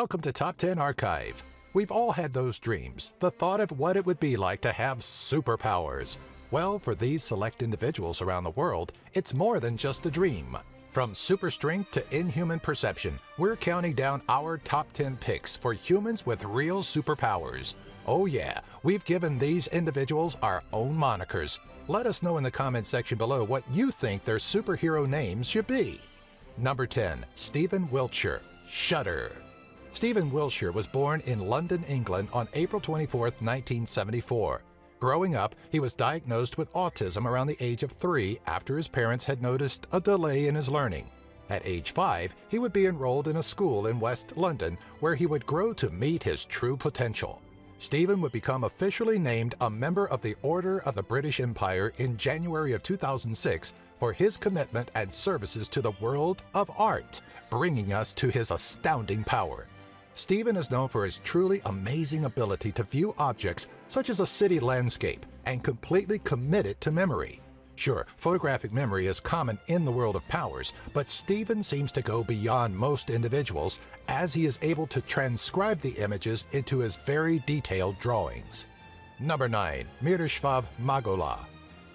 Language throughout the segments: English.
Welcome to Top 10 Archive. We've all had those dreams, the thought of what it would be like to have superpowers. Well, for these select individuals around the world, it's more than just a dream. From super strength to inhuman perception, we're counting down our top 10 picks for humans with real superpowers. Oh yeah, we've given these individuals our own monikers. Let us know in the comment section below what you think their superhero names should be. Number 10. Stephen Wiltshire, Shutter. Stephen Wiltshire was born in London, England on April 24, 1974. Growing up, he was diagnosed with autism around the age of three after his parents had noticed a delay in his learning. At age five, he would be enrolled in a school in West London where he would grow to meet his true potential. Stephen would become officially named a member of the Order of the British Empire in January of 2006 for his commitment and services to the world of art, bringing us to his astounding power. Stephen is known for his truly amazing ability to view objects such as a city landscape and completely commit it to memory. Sure, photographic memory is common in the world of powers, but Stephen seems to go beyond most individuals as he is able to transcribe the images into his very detailed drawings. Number 9. Miroslav Magola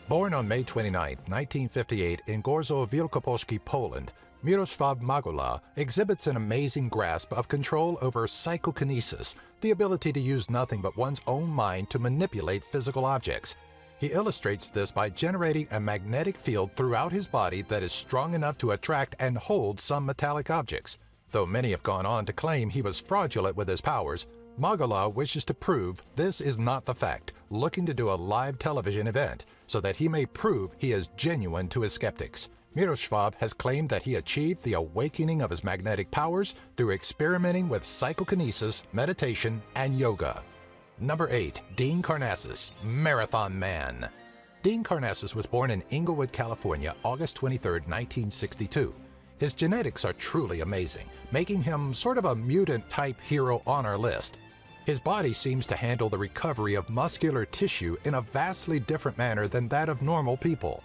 Born on May 29, 1958 in Gorzow Wielkopolski, Poland, Miroslav Magola exhibits an amazing grasp of control over psychokinesis, the ability to use nothing but one's own mind to manipulate physical objects. He illustrates this by generating a magnetic field throughout his body that is strong enough to attract and hold some metallic objects. Though many have gone on to claim he was fraudulent with his powers, Magola wishes to prove this is not the fact, looking to do a live television event, so that he may prove he is genuine to his skeptics. Miroslav has claimed that he achieved the awakening of his magnetic powers through experimenting with psychokinesis, meditation, and yoga. Number 8. Dean Karnazes, Marathon Man. Dean Karnazes was born in Inglewood, California, August 23, 1962. His genetics are truly amazing, making him sort of a mutant-type hero on our list. His body seems to handle the recovery of muscular tissue in a vastly different manner than that of normal people.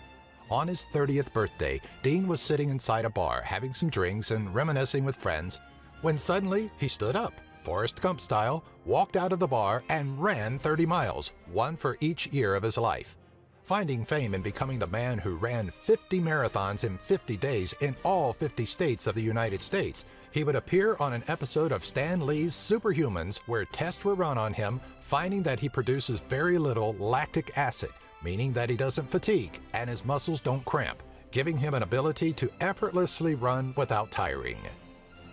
On his 30th birthday, Dean was sitting inside a bar having some drinks and reminiscing with friends when suddenly he stood up, Forrest Gump style, walked out of the bar and ran 30 miles, one for each year of his life. Finding fame and becoming the man who ran 50 marathons in 50 days in all 50 states of the United States, he would appear on an episode of Stan Lee's Superhumans where tests were run on him, finding that he produces very little lactic acid, meaning that he doesn't fatigue and his muscles don't cramp, giving him an ability to effortlessly run without tiring.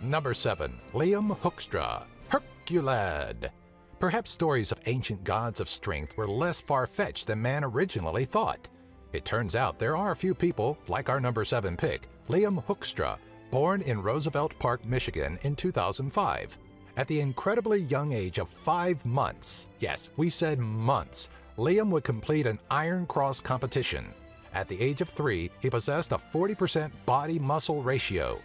Number 7. Liam Hoekstra, Herculad. Perhaps stories of ancient gods of strength were less far-fetched than man originally thought. It turns out there are a few people, like our number 7 pick, Liam Hoekstra, born in Roosevelt Park, Michigan in 2005. At the incredibly young age of five months, yes, we said months, Liam would complete an Iron Cross competition. At the age of three, he possessed a 40% body muscle ratio.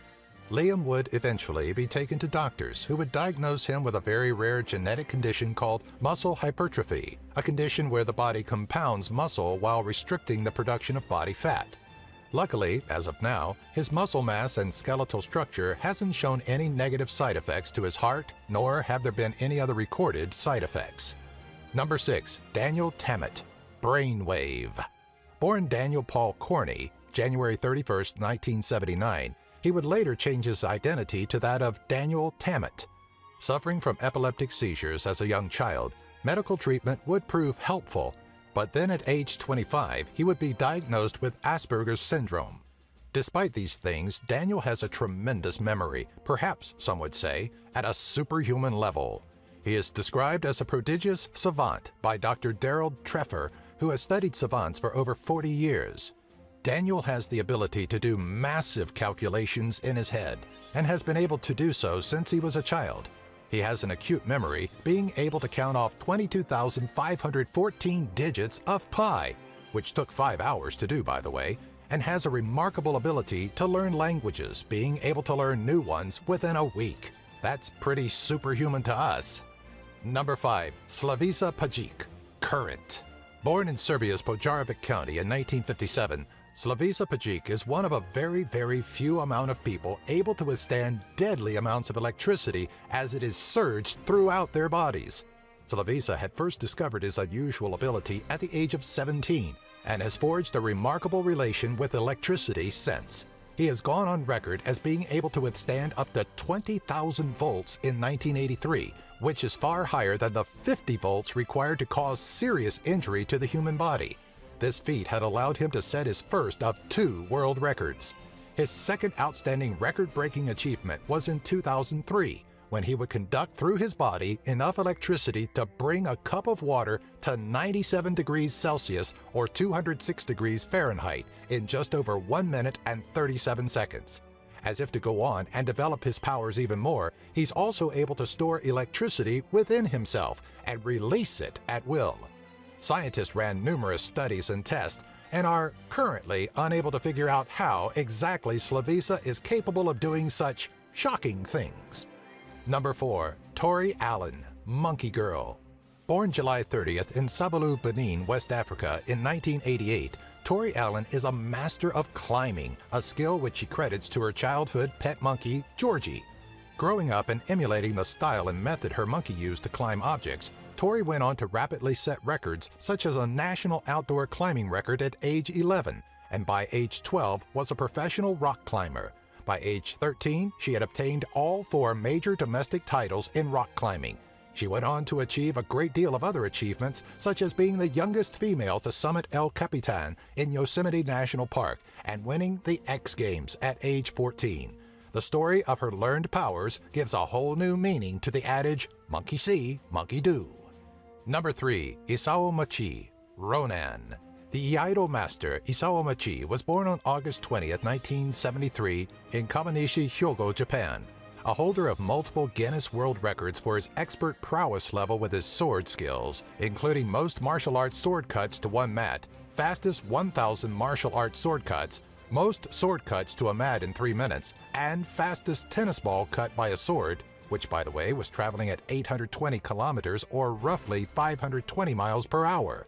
Liam would eventually be taken to doctors who would diagnose him with a very rare genetic condition called muscle hypertrophy, a condition where the body compounds muscle while restricting the production of body fat. Luckily, as of now, his muscle mass and skeletal structure hasn't shown any negative side effects to his heart, nor have there been any other recorded side effects. Number 6. Daniel Tammet, Brainwave. Born Daniel Paul Corney, January 31, 1979, he would later change his identity to that of Daniel Tammet. Suffering from epileptic seizures as a young child, medical treatment would prove helpful, but then at age 25, he would be diagnosed with Asperger's syndrome. Despite these things, Daniel has a tremendous memory, perhaps, some would say, at a superhuman level. He is described as a prodigious savant by Dr. Darold Treffert, who has studied savants for over 40 years. Daniel has the ability to do massive calculations in his head and has been able to do so since he was a child. He has an acute memory, being able to count off 22,514 digits of pi, which took five hours to do, by the way, and has a remarkable ability to learn languages, being able to learn new ones within a week. That's pretty superhuman to us. Number 5. Slavisa Pajic, Current. Born in Serbia's Požarevac County in 1957, Slavisa Pajic is one of a very, very few amount of people able to withstand deadly amounts of electricity as it is surged throughout their bodies. Slavisa had first discovered his unusual ability at the age of 17 and has forged a remarkable relation with electricity since. He has gone on record as being able to withstand up to 20,000 volts in 1983, which is far higher than the 50 volts required to cause serious injury to the human body. This feat had allowed him to set his first of two world records. His second outstanding record-breaking achievement was in 2003, when he would conduct through his body enough electricity to bring a cup of water to 97 degrees Celsius or 206 degrees Fahrenheit in just over 1 minute and 37 seconds. As if to go on and develop his powers even more, he's also able to store electricity within himself and release it at will. Scientists ran numerous studies and tests and are currently unable to figure out how exactly Slavisa is capable of doing such shocking things. Number 4. Tori Allen, Monkey Girl. Born July 30th in Savalou, Benin, West Africa in 1988, Tori Allen is a master of climbing, a skill which she credits to her childhood pet monkey, Georgie. Growing up and emulating the style and method her monkey used to climb objects, Tori went on to rapidly set records such as a national outdoor climbing record at age 11, and by age 12 was a professional rock climber, by age 13, she had obtained all four major domestic titles in rock climbing. She went on to achieve a great deal of other achievements, such as being the youngest female to summit El Capitan in Yosemite National Park and winning the X Games at age 14. The story of her learned powers gives a whole new meaning to the adage, monkey see, monkey do. Number 3. Isao Machi, Ronin. The Iaido master Isao Machi was born on August 20, 1973 in Kawanishi, Hyogo, Japan. A holder of multiple Guinness World Records for his expert prowess level with his sword skills, including most martial arts sword cuts to one mat, fastest 1,000 martial arts sword cuts, most sword cuts to a mat in three minutes, and fastest tennis ball cut by a sword, which by the way was traveling at 820 kilometers or roughly 520 miles per hour.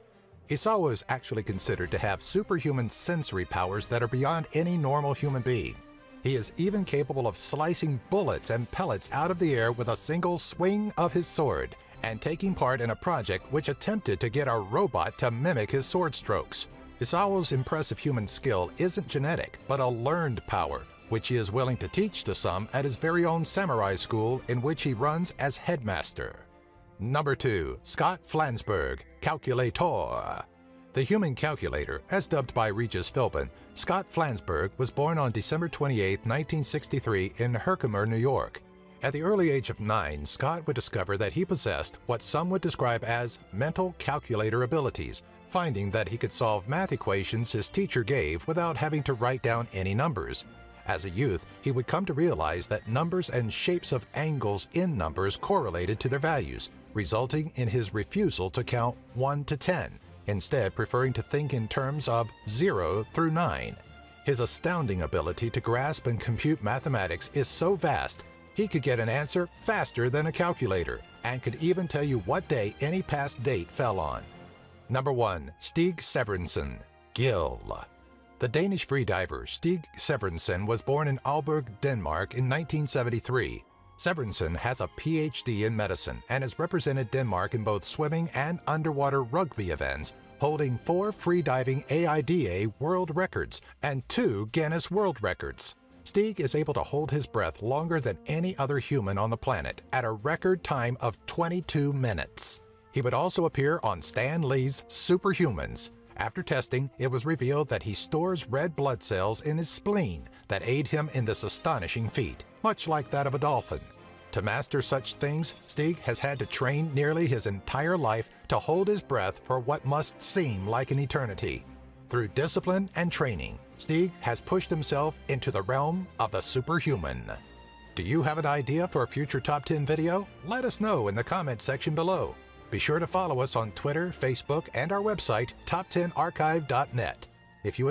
Isao is actually considered to have superhuman sensory powers that are beyond any normal human being. He is even capable of slicing bullets and pellets out of the air with a single swing of his sword, and taking part in a project which attempted to get a robot to mimic his sword strokes. Isao's impressive human skill isn't genetic, but a learned power, which he is willing to teach to some at his very own samurai school in which he runs as headmaster. Number 2. Scott Flansburg, Calculator. The human calculator, as dubbed by Regis Philbin, Scott Flansburg was born on December 28, 1963 in Herkimer, New York. At the early age of nine, Scott would discover that he possessed what some would describe as mental calculator abilities, finding that he could solve math equations his teacher gave without having to write down any numbers. As a youth, he would come to realize that numbers and shapes of angles in numbers correlated to their values, resulting in his refusal to count 1 to 10, instead preferring to think in terms of 0 through 9. His astounding ability to grasp and compute mathematics is so vast, he could get an answer faster than a calculator and could even tell you what day any past date fell on. Number 1. Stig Severinsen, Gill. The Danish freediver Stig Severinsen was born in Aalborg, Denmark in 1973 Severinsen has a PhD in medicine and has represented Denmark in both swimming and underwater rugby events, holding four freediving AIDA world records and two Guinness World Records. Stig is able to hold his breath longer than any other human on the planet at a record time of 22 minutes. He would also appear on Stan Lee's Superhumans. After testing, it was revealed that he stores red blood cells in his spleen that aid him in this astonishing feat much like that of a dolphin. To master such things, Stig has had to train nearly his entire life to hold his breath for what must seem like an eternity. Through discipline and training, Stig has pushed himself into the realm of the superhuman. Do you have an idea for a future Top 10 video? Let us know in the comment section below. Be sure to follow us on Twitter, Facebook, and our website, top10archive.net. If you